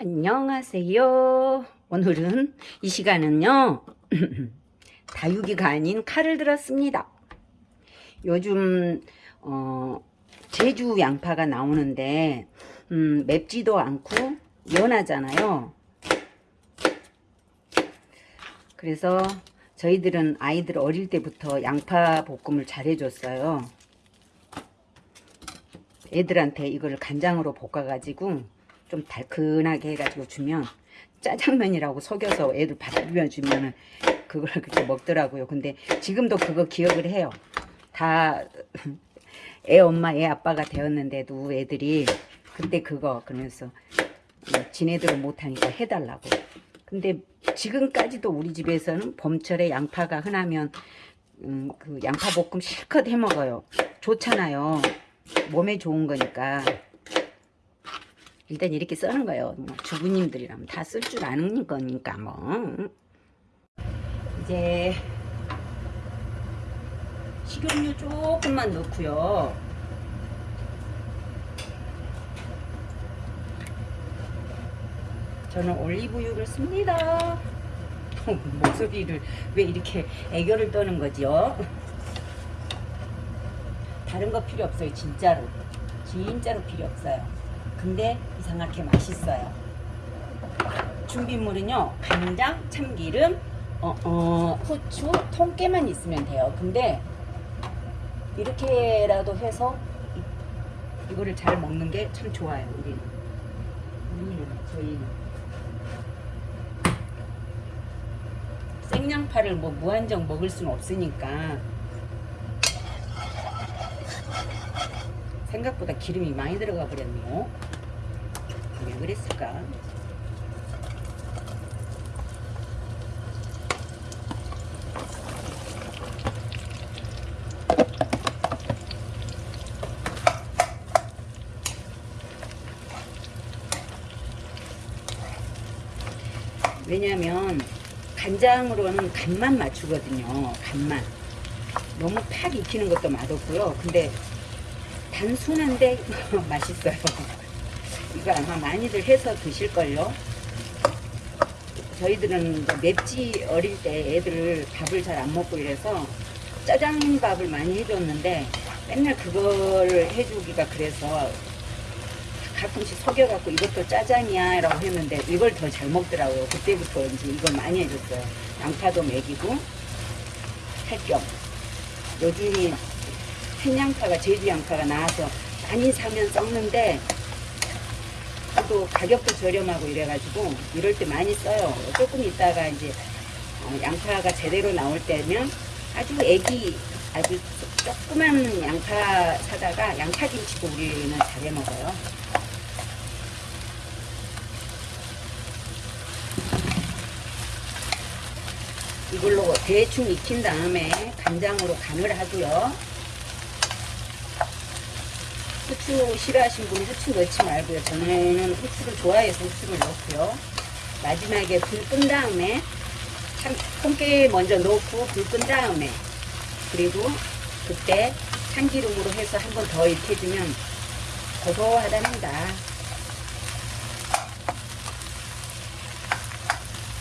안녕하세요. 오늘은 이 시간은요. 다육이가 아닌 칼을 들었습니다. 요즘 어, 제주 양파가 나오는데 음, 맵지도 않고 연하잖아요. 그래서 저희들은 아이들 어릴 때부터 양파 볶음을 잘 해줬어요. 애들한테 이걸 간장으로 볶아가지고 좀 달큰하게 해가지고 주면 짜장면이라고 속여서 애들 밥 비벼 주면 그걸 그렇게 먹더라고요. 근데 지금도 그거 기억을 해요. 다 애 엄마 애 아빠가 되었는데도 애들이 그때 그거 그러면서 지네들은 못하니까 해달라고. 근데 지금까지도 우리 집에서는 봄철에 양파가 흔하면 음, 그 양파 볶음 실컷 해 먹어요. 좋잖아요. 몸에 좋은 거니까. 일단 이렇게 써는 거예요. 뭐 주부님들이라면 다 쓸 줄 아는 거니까 뭐. 이제 식용유 조금만 넣고요. 저는 올리브유를 씁니다. 목소리를 왜 이렇게 애교를 떠는 거지요? 다른 거 필요 없어요, 진짜로. 진짜로 필요 없어요. 근데 이상하게 맛있어요. 준비물은요, 간장, 참기름, 어, 어, 후추, 통깨만 있으면 돼요. 근데 이렇게라도 해서 이, 이거를 잘 먹는 게 참 좋아요, 우리는. 우리는, 저희는. 생양파를 뭐 무한정 먹을 수는 없으니까 생각보다 기름이 많이 들어가 버렸네요. 왜 그랬을까? 왜냐면 간장으로는 간만 맞추거든요. 간만. 너무 팍 익히는 것도 맛없고요. 근데 단순한데 맛있어요. 이거 아마 많이들 해서 드실걸요. 저희들은 맵지 어릴 때 애들 밥을 잘 안 먹고 이래서 짜장밥을 많이 해줬는데 맨날 그걸 해주기가 그래서 가끔씩 속여갖고 이것도 짜장이야 라고 했는데 이걸 더 잘 먹더라고요. 그때부터 이제 이걸 많이 해줬어요. 양파도 먹이고 할겸 요즘이 생양파가 제주 양파가 나와서 많이 사면 썩는데 또 가격도 저렴하고 이래가지고 이럴 때 많이 써요. 조금 있다가 이제 어, 양파가 제대로 나올 때면 아주 애기 아주 조그만 양파 사다가 양파김치도 우리는 잘해 먹어요. 이걸로 대충 익힌 다음에 간장으로 간을 하고요. 후추 싫어하시는 분은 후추 넣지 말고요. 저는 후추를 좋아해서 후추를 넣고요. 마지막에 불 끈 다음에 참 통깨 먼저 넣고 불 끈 다음에 그리고 그때 참기름으로 해서 한 번 더 익혀주면 고소하답니다.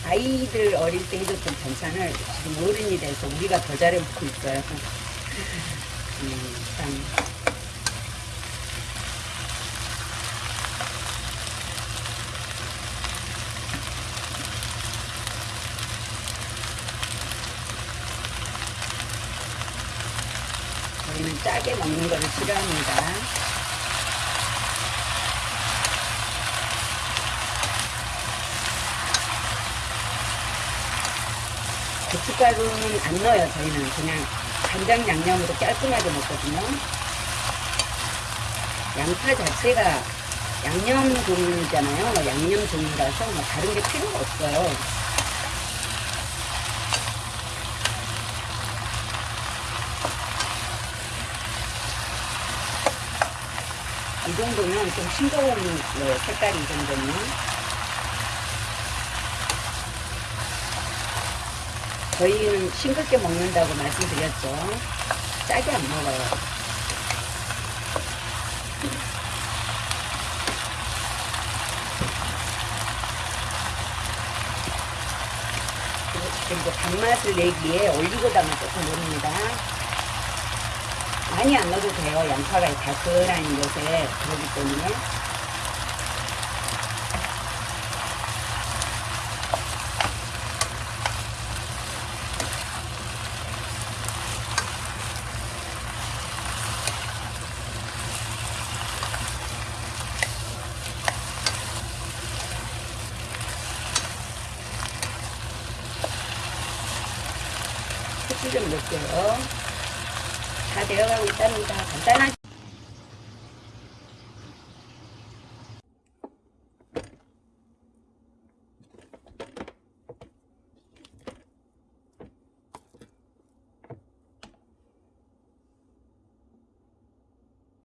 아이들 어릴 때 해줬던 반찬을 지금 어른이 돼서 우리가 더 잘해 먹고 있어요. 음, 참. 저희는 짜게 먹는 거를 싫어합니다. 고춧가루는 안 넣어요, 저희는. 그냥 간장 양념으로 깔끔하게 먹거든요. 양파 자체가 양념 종류잖아요. 양념 종류라서 뭐 다른 게 필요가 없어요. 이 정도면 좀 싱거운 네, 색깔이 이 정도면. 저희는 싱겁게 먹는다고 말씀드렸죠. 짜게 안 먹어요. 그리고 단맛을 내기에 올리고당을 조금 넣습니다. 많이 안 넣어도 돼요. 양파가 달큰한 것에 그러기 때문에. 후추 좀 넣을게요. 다 되어가고 있답니다. 간단하죠?